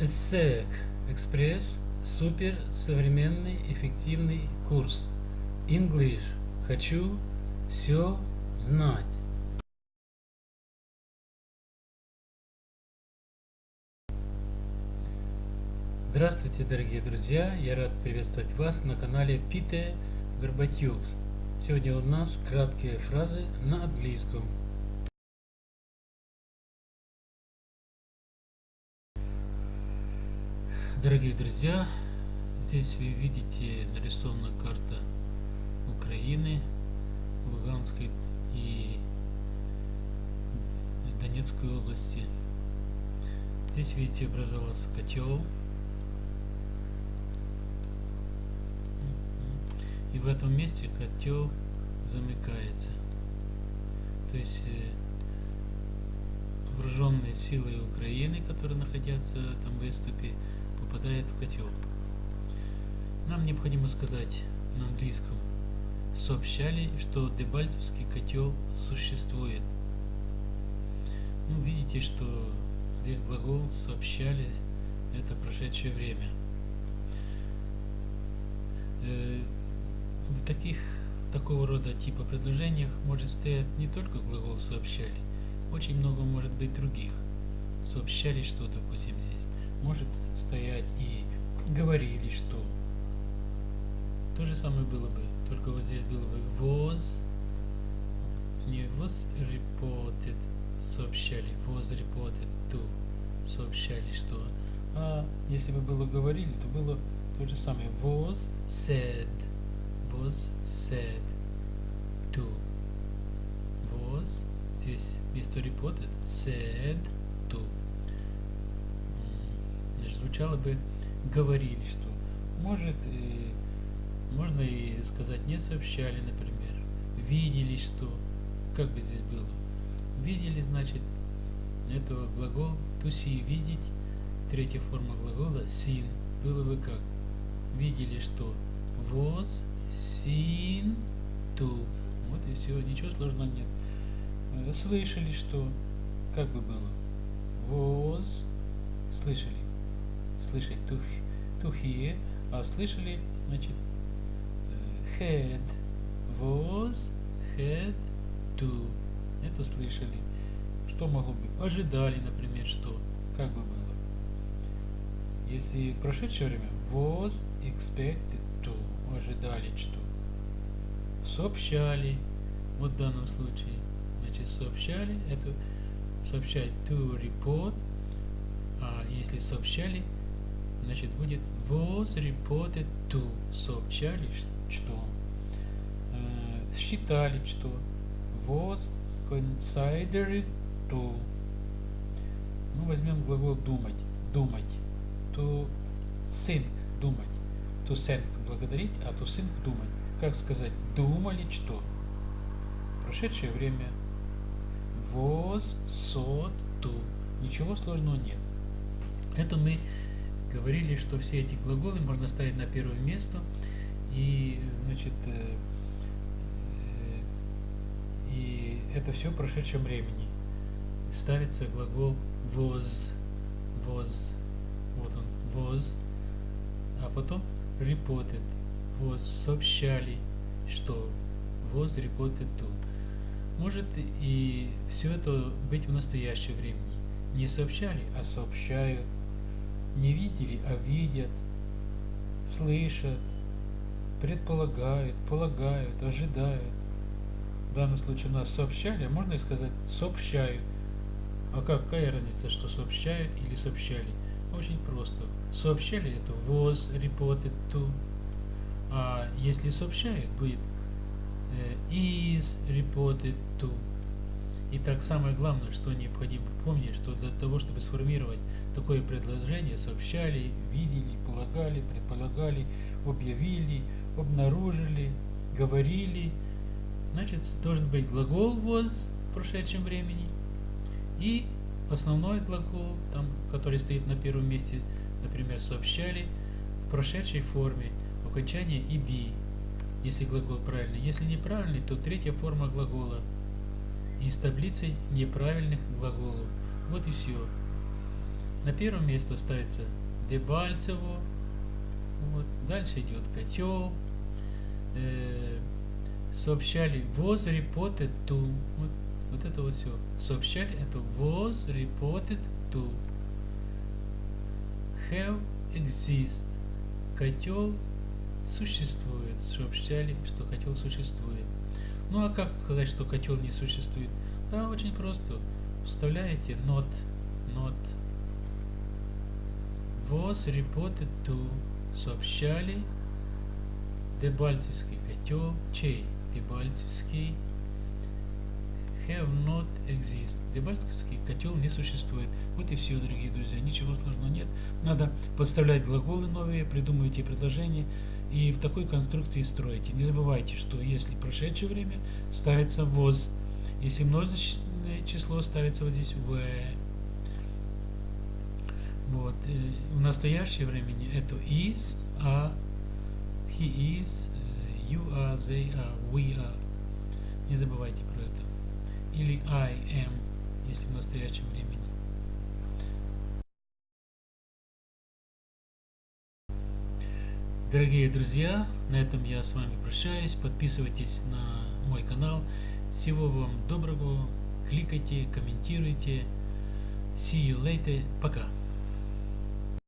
ESSEC Экспресс Супер современный эффективный курс English Хочу все знать Здравствуйте, дорогие друзья! Я рад приветствовать вас на канале Пите Горбатюкс. Сегодня у нас краткие фразы на английском. Дорогие друзья, здесь вы видите нарисована карта Украины, Луганской и Донецкой области. Здесь видите образовался котел. И в этом месте котел замыкается. То есть э, вооруженные силы Украины, которые находятся там в выступе, попадает в котел. Нам необходимо сказать на английском. Сообщали, что Дебальцевский котел существует. Ну, видите, что здесь глагол сообщали, это прошедшее время. Э, в таких такого рода типа предложениях может стоять не только глагол сообщали, очень много может быть других. Сообщали что, допустим, здесь может стоять и говорили, что. То же самое было бы, только вот здесь было бы was, не was reported, сообщали, was reported to, сообщали, что. А если бы было говорили, то было то же самое, was said, was said to, was, здесь вместо reported, said to звучало бы говорили, что может и можно и сказать не сообщали, например, видели, что как бы здесь было, видели, значит, это глагол see видеть, третья форма глагола seen было бы как? Видели, что was seen to вот и все, ничего сложного нет. Э, слышали, что как бы было? Was слышали слышать to, hear, а слышали, значит, had, was, had, to. Это слышали. Что могло быть? Ожидали, например, что? Как бы было? Если прошедшее время was expected to. Ожидали что? Сообщали. Вот в данном случае. Значит, сообщали. Это сообщать to report. А если сообщали, значит будет was reported to сообщали что э, считали что was considered to ну возьмем глагол думать думать to think думать to think благодарить а to think думать как сказать? Думали что прошедшее время. Was thought to ничего сложного нет. Это мы говорили, что все эти глаголы можно ставить на первое место. И, значит, э, э, и это все в прошедшем времени. Ставится глагол was, was, вот он, was, а потом reported, was, сообщали, что was reported to. Может и все это быть в настоящее времени. Не сообщали, а сообщают не видели, а видят, слышат, предполагают, полагают, ожидают. В данном случае у нас сообщали, а можно и сказать сообщают. А какая разница, что сообщают или сообщали? Очень просто. Сообщали это was reported to. А если сообщают, будет is reported to. Итак, самое главное, что необходимо помнить, что для того, чтобы сформировать такое предложение, сообщали, видели, полагали, предполагали, объявили, обнаружили, говорили, значит, должен быть глагол was в прошедшем времени и основной глагол, там, который стоит на первом месте, например, сообщали в прошедшей форме, окончание be, если глагол правильный. Если неправильный, то третья форма глагола – из таблицы неправильных глаголов. Вот и все. На первом месте ставится Дебальцево. Вот. Дальше идет котел. Э, сообщали was reported to. Вот, вот это вот все. Сообщали это was reported to. Have exist. Котел существует. Сообщали, что котел существует. Ну а как сказать, что котел не существует? Да, очень просто. Вставляете not, not was reported to. Сообщали Дебальцевский котел, чей? Дебальцевский have not exist. Дебальцевский котел не существует. Вот и все, дорогие друзья. Ничего сложного нет. Надо подставлять глаголы новые, придумывайте предложения и в такой конструкции строите. Не забывайте, что если прошедшее время ставится was, если множественное число ставится вот здесь в. Вот. В настоящее времени это is, a, he is, you are, they are, we are. Не забывайте про это. Или I am, если в настоящем времени. Дорогие друзья, на этом я с вами прощаюсь. Подписывайтесь на мой канал. Всего вам доброго. Кликайте, комментируйте. See you later. Пока.